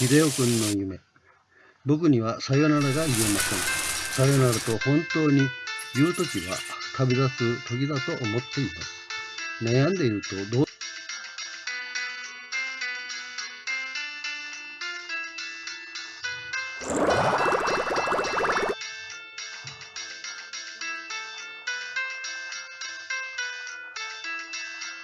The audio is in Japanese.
秀夫君の夢。僕にはさよならが言えません。さよならと本当に言うときは旅立つ時だと思っています。悩んでいるとどう